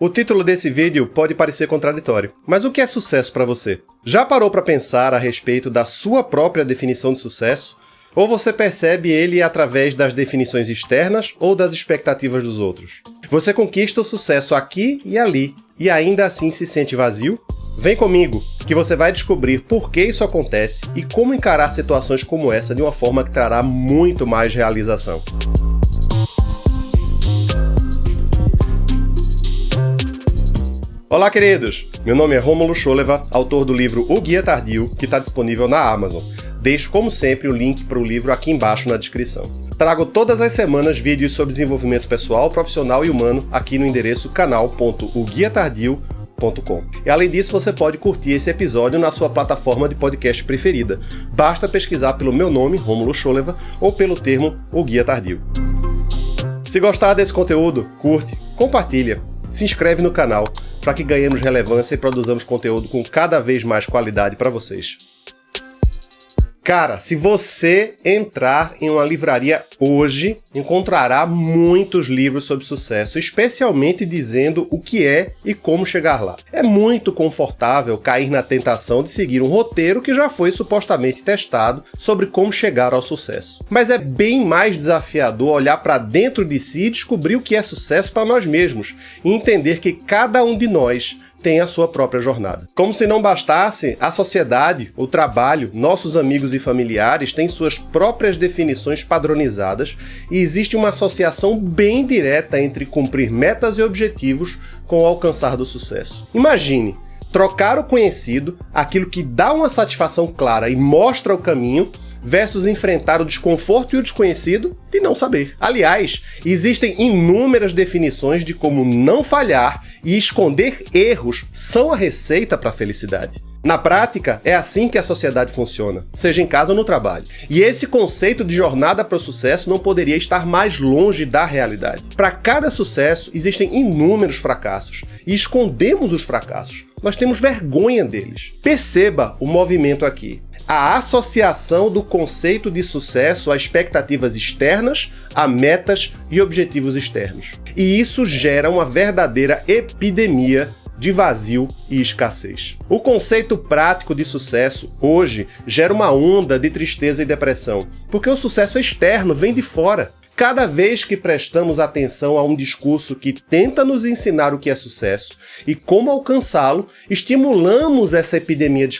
O título desse vídeo pode parecer contraditório, mas o que é sucesso para você? Já parou para pensar a respeito da sua própria definição de sucesso? Ou você percebe ele através das definições externas ou das expectativas dos outros? Você conquista o sucesso aqui e ali, e ainda assim se sente vazio? Vem comigo, que você vai descobrir por que isso acontece e como encarar situações como essa de uma forma que trará muito mais realização. Olá, queridos! Meu nome é Romulo Choleva, autor do livro O Guia Tardio, que está disponível na Amazon. Deixo, como sempre, o link para o livro aqui embaixo na descrição. Trago todas as semanas vídeos sobre desenvolvimento pessoal, profissional e humano aqui no endereço canal.oguiatardio.com. E além disso, você pode curtir esse episódio na sua plataforma de podcast preferida. Basta pesquisar pelo meu nome, Romulo Choleva, ou pelo termo O Guia Tardio. Se gostar desse conteúdo, curte, compartilha, se inscreve no canal para que ganhemos relevância e produzamos conteúdo com cada vez mais qualidade para vocês. Cara, se você entrar em uma livraria hoje, encontrará muitos livros sobre sucesso, especialmente dizendo o que é e como chegar lá. É muito confortável cair na tentação de seguir um roteiro que já foi supostamente testado sobre como chegar ao sucesso. Mas é bem mais desafiador olhar para dentro de si e descobrir o que é sucesso para nós mesmos e entender que cada um de nós tem a sua própria jornada. Como se não bastasse, a sociedade, o trabalho, nossos amigos e familiares têm suas próprias definições padronizadas e existe uma associação bem direta entre cumprir metas e objetivos com o alcançar do sucesso. Imagine, trocar o conhecido, aquilo que dá uma satisfação clara e mostra o caminho, versus enfrentar o desconforto e o desconhecido de não saber. Aliás, existem inúmeras definições de como não falhar e esconder erros são a receita para a felicidade. Na prática, é assim que a sociedade funciona, seja em casa ou no trabalho. E esse conceito de jornada para o sucesso não poderia estar mais longe da realidade. Para cada sucesso, existem inúmeros fracassos, e escondemos os fracassos. Nós temos vergonha deles. Perceba o movimento aqui a associação do conceito de sucesso a expectativas externas, a metas e objetivos externos. E isso gera uma verdadeira epidemia de vazio e escassez. O conceito prático de sucesso, hoje, gera uma onda de tristeza e depressão, porque o sucesso externo vem de fora. Cada vez que prestamos atenção a um discurso que tenta nos ensinar o que é sucesso e como alcançá-lo, estimulamos essa epidemia de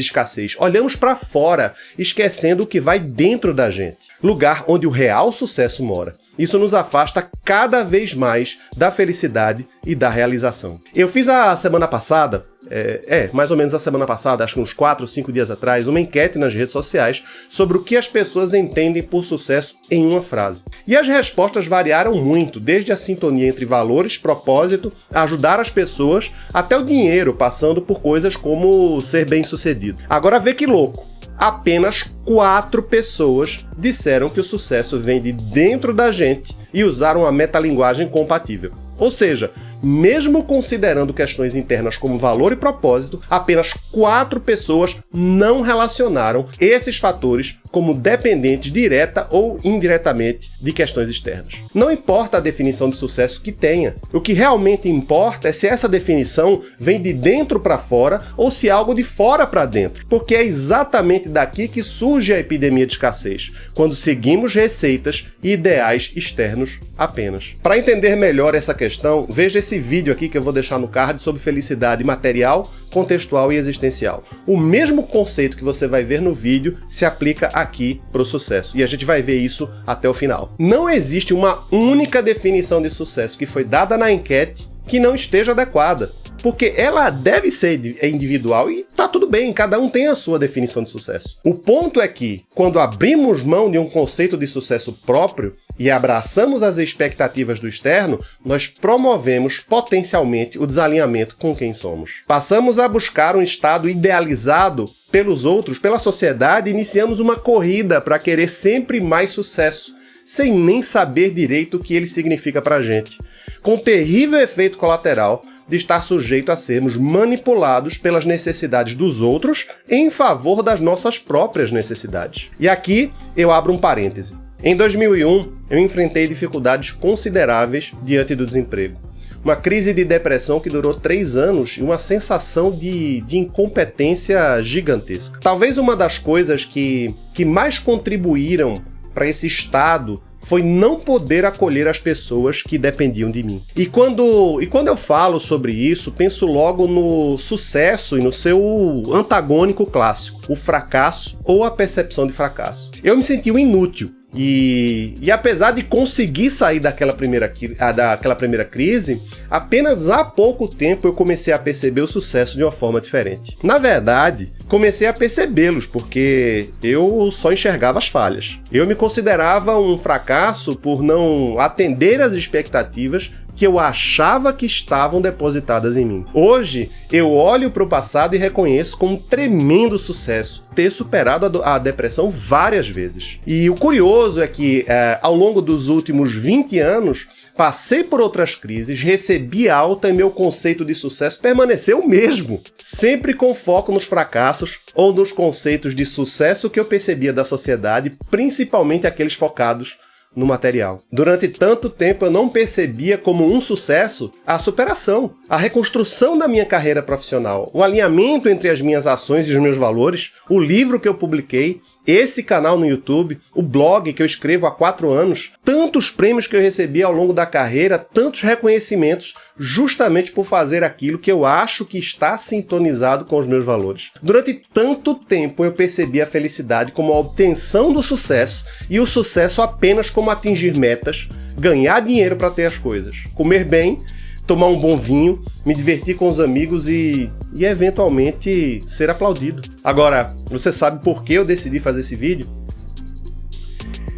escassez. Olhamos para fora, esquecendo o que vai dentro da gente, lugar onde o real sucesso mora. Isso nos afasta cada vez mais da felicidade e da realização. Eu fiz a semana passada é, é, mais ou menos a semana passada, acho que uns 4 ou 5 dias atrás, uma enquete nas redes sociais sobre o que as pessoas entendem por sucesso em uma frase. E as respostas variaram muito, desde a sintonia entre valores, propósito, ajudar as pessoas, até o dinheiro, passando por coisas como ser bem-sucedido. Agora vê que louco! Apenas quatro pessoas disseram que o sucesso vem de dentro da gente e usaram a metalinguagem compatível. Ou seja, mesmo considerando questões internas como valor e propósito, apenas quatro pessoas não relacionaram esses fatores como dependentes direta ou indiretamente de questões externas. Não importa a definição de sucesso que tenha, o que realmente importa é se essa definição vem de dentro para fora ou se é algo de fora para dentro, porque é exatamente daqui que surge a epidemia de escassez, quando seguimos receitas e ideais externos apenas. Para entender melhor essa questão, veja esse vídeo aqui que eu vou deixar no card sobre felicidade material, contextual e existencial. O mesmo conceito que você vai ver no vídeo se aplica aqui para o sucesso. E a gente vai ver isso até o final. Não existe uma única definição de sucesso que foi dada na enquete que não esteja adequada porque ela deve ser é individual e tá tudo bem, cada um tem a sua definição de sucesso. O ponto é que, quando abrimos mão de um conceito de sucesso próprio e abraçamos as expectativas do externo, nós promovemos potencialmente o desalinhamento com quem somos. Passamos a buscar um estado idealizado pelos outros, pela sociedade, iniciamos uma corrida para querer sempre mais sucesso, sem nem saber direito o que ele significa para gente. Com terrível efeito colateral de estar sujeito a sermos manipulados pelas necessidades dos outros em favor das nossas próprias necessidades. E aqui eu abro um parêntese. Em 2001, eu enfrentei dificuldades consideráveis diante do desemprego. uma crise de depressão que durou três anos e uma sensação de, de incompetência gigantesca. Talvez uma das coisas que, que mais contribuíram para esse estado foi não poder acolher as pessoas que dependiam de mim. E quando, e quando eu falo sobre isso, penso logo no sucesso e no seu antagônico clássico, o fracasso ou a percepção de fracasso. Eu me senti um inútil e, e, apesar de conseguir sair daquela primeira, daquela primeira crise, apenas há pouco tempo eu comecei a perceber o sucesso de uma forma diferente. Na verdade, comecei a percebê-los, porque eu só enxergava as falhas. Eu me considerava um fracasso por não atender às expectativas que eu achava que estavam depositadas em mim. Hoje, eu olho para o passado e reconheço como um tremendo sucesso ter superado a, depressão várias vezes. E o curioso é que, é, ao longo dos últimos 20 anos, passei por outras crises, recebi alta e meu conceito de sucesso permaneceu o mesmo, sempre com foco nos fracassos ou nos conceitos de sucesso que eu percebia da sociedade, principalmente aqueles focados no material. Durante tanto tempo eu não percebia como um sucesso a superação, a reconstrução da minha carreira profissional, o alinhamento entre as minhas ações e os meus valores, o livro que eu publiquei, esse canal no YouTube, o blog que eu escrevo há quatro anos, tantos prêmios que eu recebi ao longo da carreira, tantos reconhecimentos, justamente por fazer aquilo que eu acho que está sintonizado com os meus valores. Durante tanto tempo eu percebi a felicidade como a obtenção do sucesso e o sucesso apenas como atingir metas, ganhar dinheiro para ter as coisas, comer bem tomar um bom vinho, me divertir com os amigos e, e eventualmente ser aplaudido. Agora, você sabe por que eu decidi fazer esse vídeo?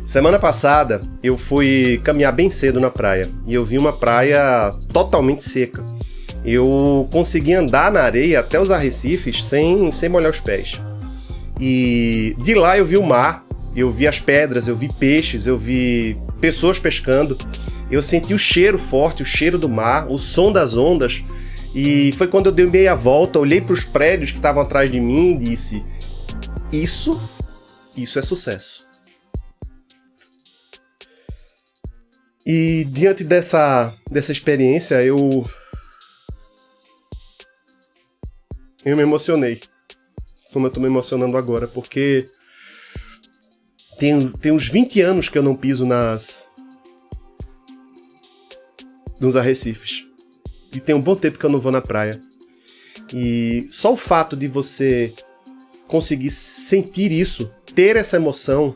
Semana passada eu fui caminhar bem cedo na praia e eu vi uma praia totalmente seca. Eu consegui andar na areia até os arrecifes sem, sem molhar os pés. E de lá eu vi o mar, eu vi as pedras, eu vi peixes, eu vi pessoas pescando eu senti o cheiro forte, o cheiro do mar, o som das ondas. E foi quando eu dei meia volta, olhei para os prédios que estavam atrás de mim e disse: Isso, isso é sucesso. E diante dessa, dessa experiência, eu. Eu me emocionei. Como eu estou me emocionando agora, porque. Tem, tem uns 20 anos que eu não piso nas, nos arrecifes. E tem um bom tempo que eu não vou na praia. E só o fato de você conseguir sentir isso, ter essa emoção,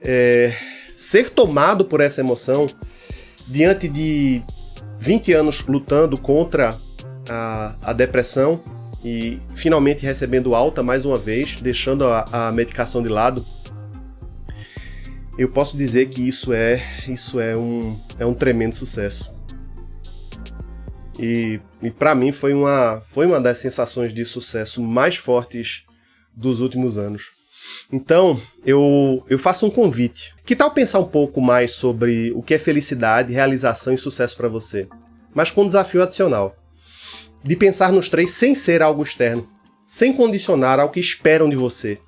é, ser tomado por essa emoção, diante de 20 anos lutando contra a, a depressão e finalmente recebendo alta mais uma vez, deixando a, a medicação de lado, eu posso dizer que isso é, isso é, um, é um tremendo sucesso. E, e para mim foi uma, foi uma das sensações de sucesso mais fortes dos últimos anos. Então, eu, eu faço um convite. Que tal pensar um pouco mais sobre o que é felicidade, realização e sucesso para você? Mas com um desafio adicional. De pensar nos três sem ser algo externo, sem condicionar ao que esperam de você,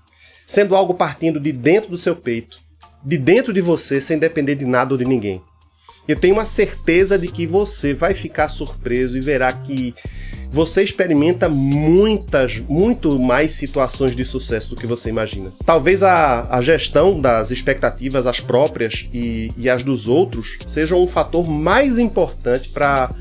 sendo algo partindo de dentro do seu peito, de dentro de você, sem depender de nada ou de ninguém. Eu tenho uma certeza de que você vai ficar surpreso e verá que você experimenta muitas, muito mais situações de sucesso do que você imagina. Talvez a, a gestão das expectativas, as próprias e, e as dos outros, sejam um fator mais importante para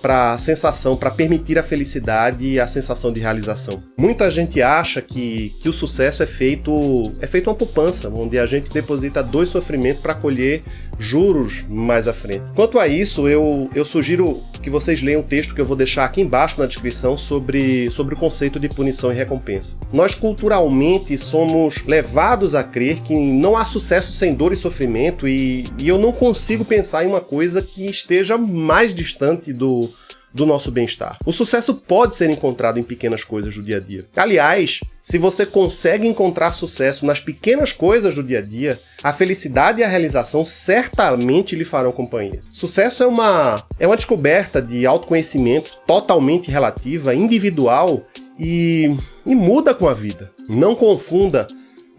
para a sensação, para permitir a felicidade e a sensação de realização. Muita gente acha que, que o sucesso é feito é feito uma poupança, onde a gente deposita dois sofrimentos para colher juros mais à frente. Quanto a isso, eu, eu sugiro que vocês leiam um texto que eu vou deixar aqui embaixo na descrição sobre, sobre o conceito de punição e recompensa. Nós culturalmente somos levados a crer que não há sucesso sem dor e sofrimento e, e eu não consigo pensar em uma coisa que esteja mais distante do, do nosso bem-estar. O sucesso pode ser encontrado em pequenas coisas do dia a dia. Aliás, se você consegue encontrar sucesso nas pequenas coisas do dia a dia, a felicidade e a realização certamente lhe farão companhia. Sucesso é uma, é uma descoberta de autoconhecimento totalmente relativa, individual e, e muda com a vida. Não confunda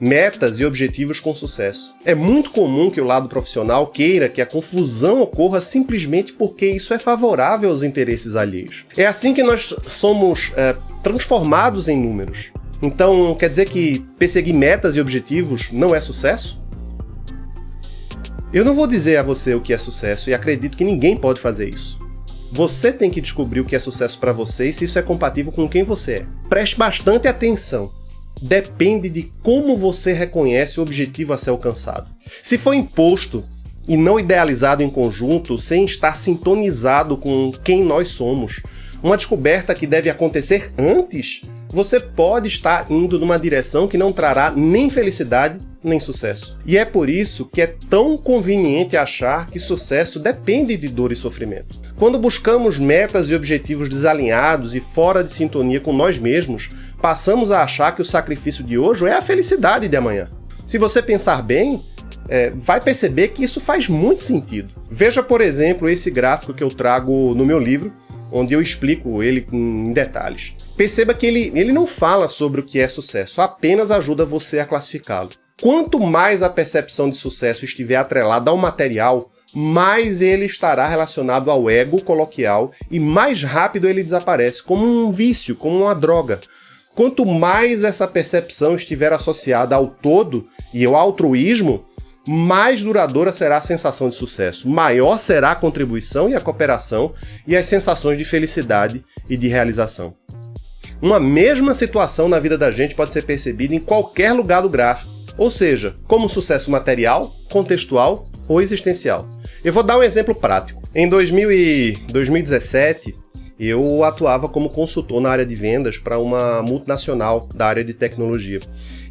metas e objetivos com sucesso. É muito comum que o lado profissional queira que a confusão ocorra simplesmente porque isso é favorável aos interesses alheios. É assim que nós somos é, transformados em números. Então, quer dizer que perseguir metas e objetivos não é sucesso? Eu não vou dizer a você o que é sucesso e acredito que ninguém pode fazer isso. Você tem que descobrir o que é sucesso para você e se isso é compatível com quem você é. Preste bastante atenção depende de como você reconhece o objetivo a ser alcançado. Se for imposto e não idealizado em conjunto, sem estar sintonizado com quem nós somos, uma descoberta que deve acontecer antes, você pode estar indo numa direção que não trará nem felicidade nem sucesso. E é por isso que é tão conveniente achar que sucesso depende de dor e sofrimento. Quando buscamos metas e objetivos desalinhados e fora de sintonia com nós mesmos, passamos a achar que o sacrifício de hoje é a felicidade de amanhã. Se você pensar bem, é, vai perceber que isso faz muito sentido. Veja, por exemplo, esse gráfico que eu trago no meu livro, onde eu explico ele em detalhes. Perceba que ele, ele não fala sobre o que é sucesso, apenas ajuda você a classificá-lo. Quanto mais a percepção de sucesso estiver atrelada ao material, mais ele estará relacionado ao ego coloquial e mais rápido ele desaparece, como um vício, como uma droga. Quanto mais essa percepção estiver associada ao todo e ao altruísmo, mais duradoura será a sensação de sucesso, maior será a contribuição e a cooperação e as sensações de felicidade e de realização. Uma mesma situação na vida da gente pode ser percebida em qualquer lugar do gráfico, ou seja, como sucesso material, contextual ou existencial. Eu vou dar um exemplo prático. Em 2000 e 2017, eu atuava como consultor na área de vendas para uma multinacional da área de tecnologia.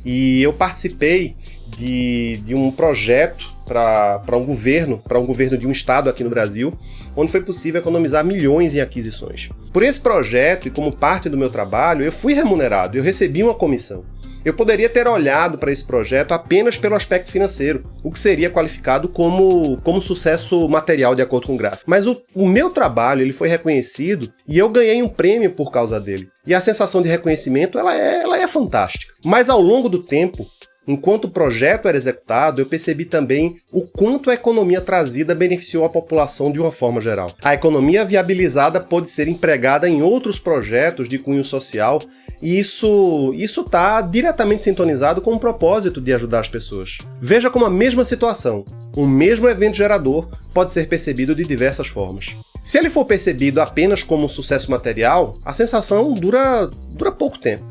E eu participei de, de um projeto para um governo, para um governo de um estado aqui no Brasil, onde foi possível economizar milhões em aquisições. Por esse projeto e como parte do meu trabalho, eu fui remunerado, eu recebi uma comissão. Eu poderia ter olhado para esse projeto apenas pelo aspecto financeiro, o que seria qualificado como, como sucesso material de acordo com o gráfico. Mas o, o meu trabalho ele foi reconhecido e eu ganhei um prêmio por causa dele. E a sensação de reconhecimento ela é, ela é fantástica. Mas ao longo do tempo, Enquanto o projeto era executado, eu percebi também o quanto a economia trazida beneficiou a população de uma forma geral. A economia viabilizada pode ser empregada em outros projetos de cunho social e isso isso está diretamente sintonizado com o propósito de ajudar as pessoas. Veja como a mesma situação, o mesmo evento gerador, pode ser percebido de diversas formas. Se ele for percebido apenas como um sucesso material, a sensação dura, dura pouco tempo.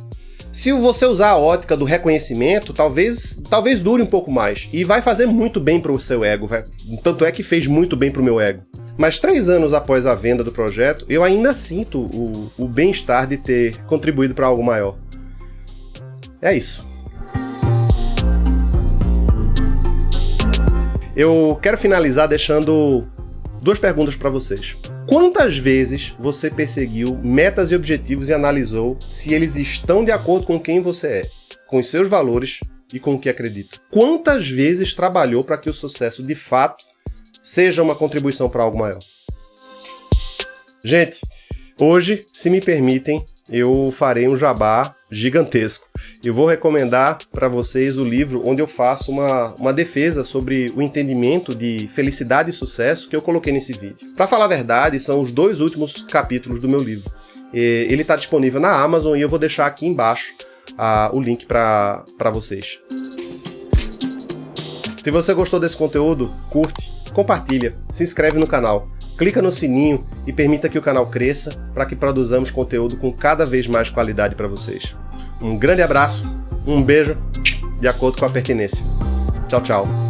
Se você usar a ótica do reconhecimento, talvez, talvez dure um pouco mais. E vai fazer muito bem para o seu ego. Tanto é que fez muito bem para o meu ego. Mas três anos após a venda do projeto, eu ainda sinto o, o bem-estar de ter contribuído para algo maior. É isso. Eu quero finalizar deixando duas perguntas para vocês. Quantas vezes você perseguiu metas e objetivos e analisou se eles estão de acordo com quem você é, com os seus valores e com o que acredita? Quantas vezes trabalhou para que o sucesso de fato seja uma contribuição para algo maior. Gente, hoje, se me permitem, eu farei um jabá gigantesco. Eu vou recomendar para vocês o livro onde eu faço uma, uma defesa sobre o entendimento de felicidade e sucesso que eu coloquei nesse vídeo. Para falar a verdade, são os dois últimos capítulos do meu livro. Ele está disponível na Amazon e eu vou deixar aqui embaixo uh, o link para vocês. Se você gostou desse conteúdo, curte, compartilha, se inscreve no canal, clica no sininho e permita que o canal cresça para que produzamos conteúdo com cada vez mais qualidade para vocês. Um grande abraço, um beijo, de acordo com a pertinência. Tchau, tchau.